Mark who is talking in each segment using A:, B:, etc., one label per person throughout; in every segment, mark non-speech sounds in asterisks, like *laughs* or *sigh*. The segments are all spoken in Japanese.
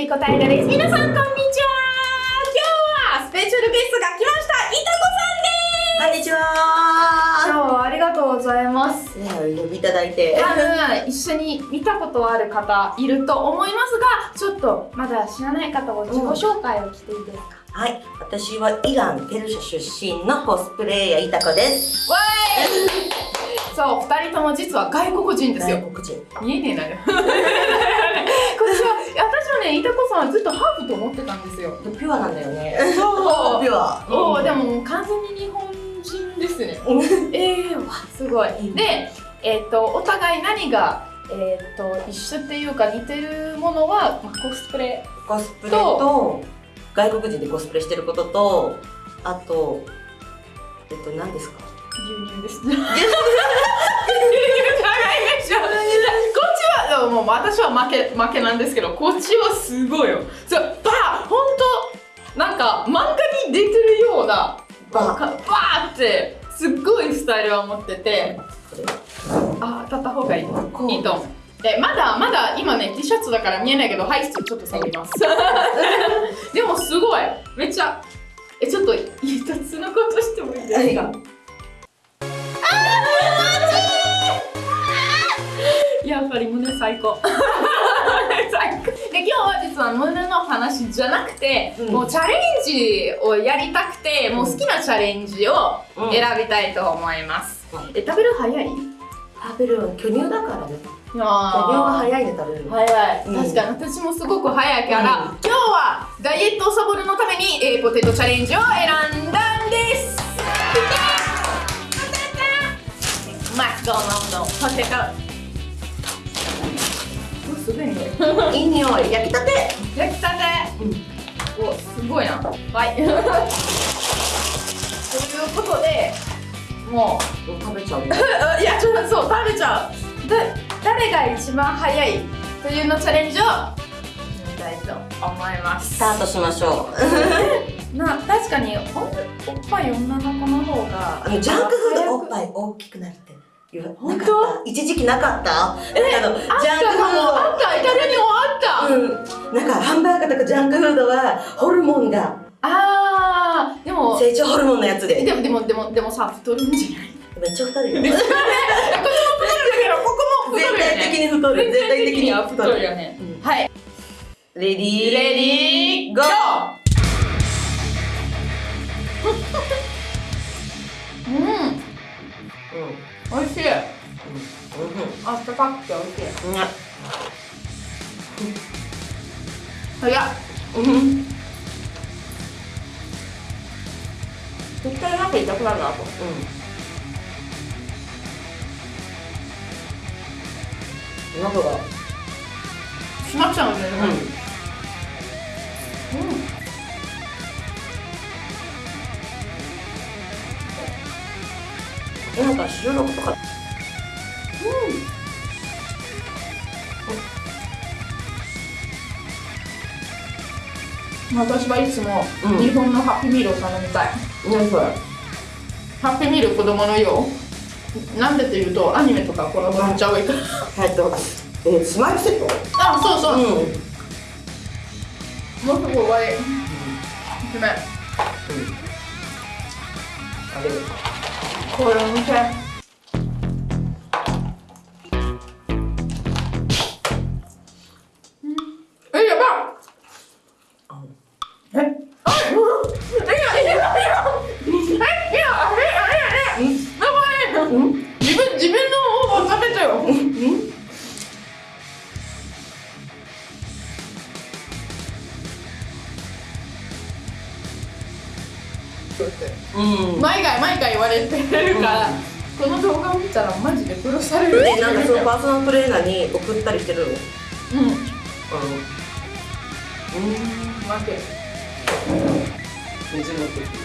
A: りこたいらです。皆さん、こんにちは今日はスペシャルゲストが来ましたいたこ
B: こんにちは
A: さんです今日はありがとうございます。
B: 呼びいただいて。
A: 多分、一緒に見たことある方いると思いますが、ちょっとまだ知らない方を自己紹介をしていいですか、
B: はい、私はイラン、ペルシャ出身のコスプレイヤーイタコです。
A: わーいそう、二人とも実は外国人ですよ。
B: 外国人。
A: 見えねえなよ。は、私はね、いたこさんはずっとハーフと思ってたんですよ。
B: ピュアなんだよね。
A: そう
B: ピュア。
A: おーで
B: も。
A: 完全に日本人ですね。
B: うん
A: ええわすごい。で、えっ、とお互い何がえっ、と一緒っていうか似てるものは、まあ、コスプレ。
B: コスプレと、外国人でコスプレしてることと、あと、えっと、何ですか？
A: 牛乳です。牛乳じゃないでしょ。こっちはでももう私は負け負けなんですけど、こっちはすごいよ。そうバー本当なんか漫画に出てるような
B: バ
A: バーってすっごいスタイルを持ってて。あ、当たった方がいい。いいと思う。でまだまだ今ね T シャツだから見えないけどはいちょっと下げます *laughs* でもすごいめっちゃえちょっと一つのことしてもいいですか？やっぱり胸最高。*laughs* 最高。で今日は実は胸の話じゃなくて、
B: うん。
A: もうチャレンジをやりたくてもう好きなチャレンジを
B: うん。
A: 選びたいと思います、
B: うん。
A: え食べる早い？
B: 食べるの巨乳だからね。巨乳が早いで食べる。の。
A: 早い、
B: うん。
A: 確かに私もすごく早いから、
B: うん。
A: 今日はダイエットをサボるのために、えーポテトチャレンジを選んだんです。マッコののポテト。おすごいね
B: いい匂い。焼きたて。
A: 焼きたて
B: うん。
A: おすごいなはいということでもう
B: 食べちゃうよ。*laughs*
A: いやちょっとそう食べちゃうで誰が一番早いというのチャレンジをやりたいと思います
B: スタートしましょう。*laughs*
A: な確かにおおっぱい女の子の方が
B: ジャンクフードおっぱい大きくなるって
A: 本当？
B: 一時期なかった？
A: え
B: あのジャンクフ
A: かもあったイタリアにもあった、
B: ードうん。なんかハンバーガーとかジャンクフードはホルモンが
A: あーでも
B: 成長ホルモンのやつで。
A: でもでもでもでもさ太るんじゃない？
B: めっちゃ太るよ。
A: ねこっちも太るんだけどここも太
B: 絶
A: るよね。
B: 対的に太る。絶対的に
A: は太るよね、
B: うん
A: はい
B: レディー
A: レディーゴーうん
B: うん。
A: 美味しい。
B: うん。
A: あったかくて美味しい。
B: うん
A: 早っ。
B: うん。
A: 絶対なんか痛くなるなと。
B: うん。中が
A: しまっちゃうんだよね。うん
B: なんか収録とか
A: 私はいつも
B: うん
A: 日本のハッピーミールを頼みたい、
B: 何それ
A: ハッピーミール子供のよう。なんでっていうとアニメとか子供めっちゃ多いから。
B: えっとえースマイルセット
A: あそうそう、
B: うん。
A: もうすぐ終わり。ごめん。
B: あれ
A: これ見
B: うん。
A: 毎回毎回言われてるから、この動画を見たらマジで殺される。
B: でなんかそのパーソナルトレーナーに送ったりしてるの？
A: うん。
B: うん。
A: 待って
B: 水持ってきて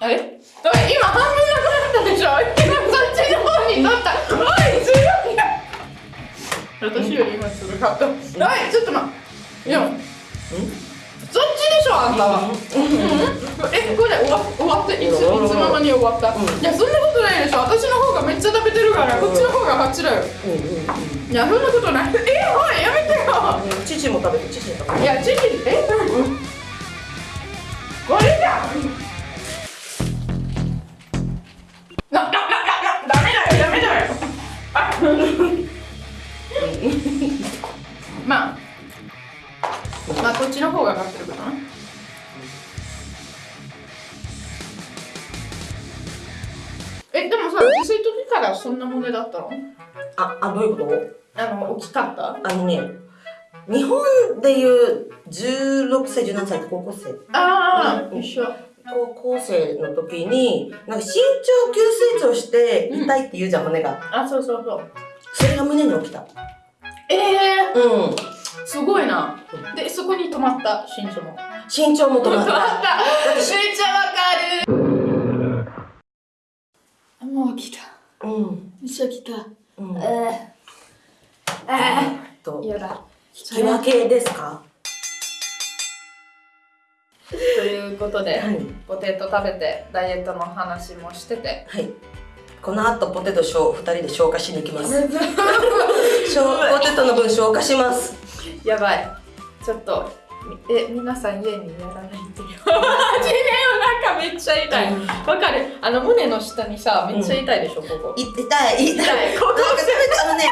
A: あれ今半分なくなったでしょ？*laughs* そっちの方に取った。おい強いな私より今するかった。おいちょっと待って。いやそっちでしょあんたは。えこれ終わ終わって。いついつの間に終わった、いやそんなことないでしょ。私の方がめっちゃ食べてるからこっちの方が勝ちだよ、いやそんなことない。えおいやめてよ、
B: 父も食べて父も食べて。
A: いや父え？これじゃまあ、まあ、こっちの方が勝ってるかな。え、でもさ、自炊時からそんなものだったの？
B: ああどういうこと？
A: あの、大きかった？
B: あのね日本でいう16歳17歳って高校生。
A: ああ、
B: うん。
A: 一緒。
B: 高校生の時になんか身長急成長して痛いって言うじゃん、骨が
A: あ、そうそうそう。
B: それが胸に起きた
A: ええ
B: うん
A: ー、すごいな。で、そこに止まった、身長も。
B: 身長も止まっ
A: 止まったた。めっちゃわかる。あもう来た。
B: うん
A: めっちゃ来た。
B: うん
A: えー、え
B: と
A: ー、やだ。
B: 引き分けですか？
A: ということで、
B: はい
A: ポテト食べてダイエットの話もしてて。
B: はいこの後ポテトを2人で消化しに行きます *laughs* 消ポテトの分消化します
A: やばい。ちょっと、え、皆さん家にやらないでよ。地面の中めっちゃ痛い。わかるあの胸の下にさ、めっちゃ痛いでしょ、ここ。
B: い痛い痛い
A: 痛い。ここ
B: なんか食べてあのね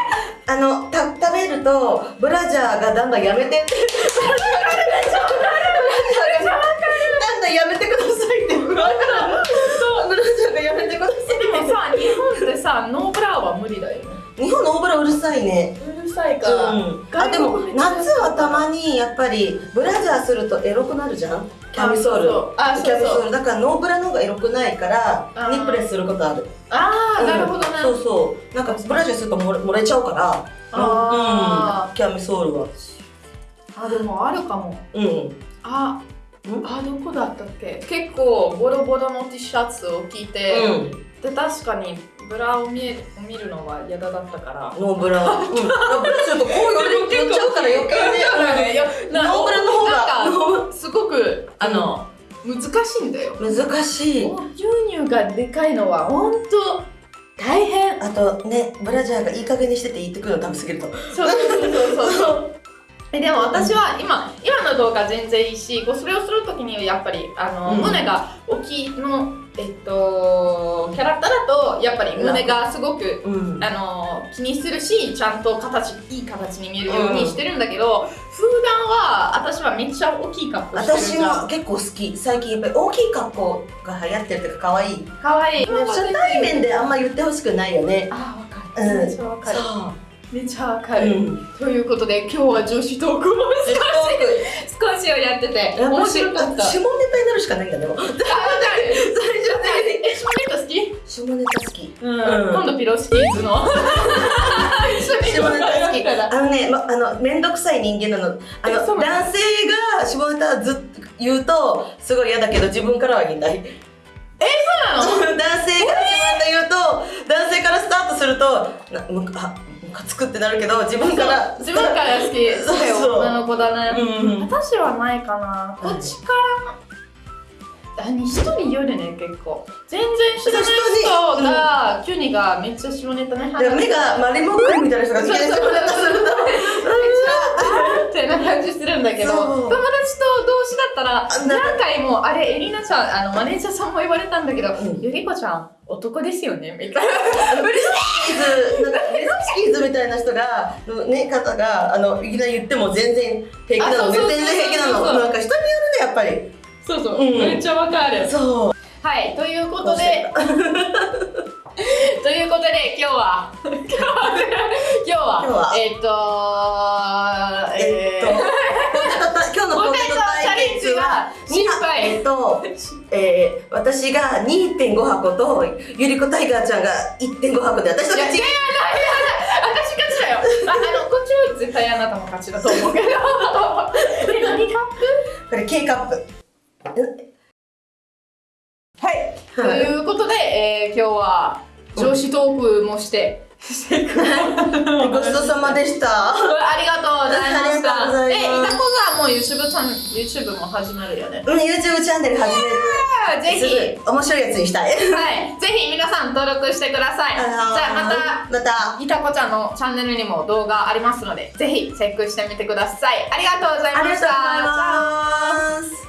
B: あのた食べるとブラジャーがだんだんやめてってだんだんやめてくださいって。ブラジャーがやめてくださ
A: でもさ、日本ってさ、ノーブラは無理だよね。
B: い日本の大ブラうるさいね。
A: うるさいか
B: う
A: ら。
B: んあでも夏はたまにやっぱりブラジャーするとエロくなるじゃん？キャミソール。
A: あ、そう
B: キャミソ
A: そう。
B: ール。だからノーブラの方がエロくないから
A: あー。
B: ニップレスすることある。
A: あー、なるほどね。
B: そうそう。なんかブラジャーすると漏れ漏れちゃうから。
A: あ
B: うん。キャミソールは。
A: あ、でもあるかも。
B: うん。
A: あ
B: ん、
A: あ、どこだったっけ？結構ボロボロの T シャツを着て、
B: うん。
A: で、確かにブラを見え見るのは嫌だったから。
B: ノーブラ。*laughs* うん。ブラするとこう寄っちゃうから余計ね。
A: いやな
B: ノーブラの方が。*laughs*
A: すごくあの、難しいんだよ。
B: 難しい。
A: 牛乳がでかいのは本当大変。
B: あとねブラジャーがいい加減にしてて言ってくるの食べ過ぎると。
A: そうそうそうそうそう。*laughs* えでも私は今今の動画全然いいしこうそれをするときにはやっぱりあの、
B: うん。
A: 胸が大きいのえっとキャラクターだとやっぱり胸がすごく
B: うん。
A: あの気にするしちゃんと形いい形に見えるようにしてるんだけど、普段は私はめっちゃ大きい格好してる
B: 私も結構好き。最近やっぱり大きい格好が流行ってるっていうか可愛い。
A: かわい。い
B: 初対面であんま言ってほしくないよね。
A: あわかる、
B: うん
A: めっちゃわかる。
B: そ
A: めっちゃわか
B: う、
A: る、
B: うん、
A: ということで今日は女子トークを少しをやってて面白かった
B: 下ネタになるしかないんだねもう
A: あ、わかる。それじゃない。え、下ネタ好き？
B: 下ネタ好き
A: うん。
B: うん
A: 今度ピロシキーズの？*laughs*
B: 下ネタ好き
A: だ。
B: あのね、ま、あの面倒くさい人間なのあの男性が下ネタずっと言うとすごい嫌だけど自分からは言いたい
A: そうなの？
B: 男性が下ネタ言うと男性からスタートするとなむかあムカつくってなるけど自分から。
A: 自分から好き。
B: そうそう
A: 女の子だね。
B: うん
A: 私はないかな。こっちから。あ人によるね結構。全然知らない人が急にがめっちゃ下ネタね。
B: で目がマリモックリみたいな人が好きですると *laughs*
A: ってな感じするんだけど友達と同士だったら何回もあれエリナちゃんあのマネージャーさんも言われたんだけど、
B: うん。
A: ゆりこちゃん男ですよね？みたいな。
B: レスキーズなんかレスキーズみたいな人がのね方があのいきなり言っても全然平気なの。全然平気なの。なんか人によるねやっぱり。
A: そうそう、
B: うん。
A: めっちゃわかる。
B: そう。
A: はいということでということで今日は *laughs* 今日は今日は
B: 今日は
A: えっ、と
B: えっと、ポテトた今日のポテト対決は
A: 失敗
B: えっと、えー、私が2.5箱とゆりこタイガーちゃんが1.5箱で私と
A: いや
B: 勝ち
A: 違う私勝ちだよ。ああのこっちは絶対あなたも勝ちだと思うけど。*laughs* え何カップ？
B: これ K カップ。
A: はい。と
B: はい。
A: いうことで、えー、今日は上司トークもして、*laughs*
B: ごちそうさまでした
A: ありがとうございました。え、いたこさんも YouTube チャン YouTube も始まるよね。
B: うん YouTube チャンネル始める
A: ぜひ、
B: 面白いやつにしたい
A: はい、ぜひ皆さん登録してください。じゃあまた。
B: また
A: いたこちゃんのチャンネルにも動画ありますので、ぜひチェックしてみてください。ありがとうございました。
B: ありがとうございます